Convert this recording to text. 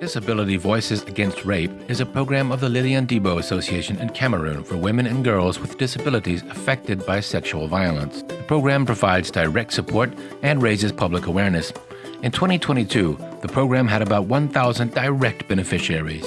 Disability Voices Against Rape is a program of the Lilian Debo Association in Cameroon for women and girls with disabilities affected by sexual violence. The program provides direct support and raises public awareness. In 2022, the program had about 1,000 direct beneficiaries.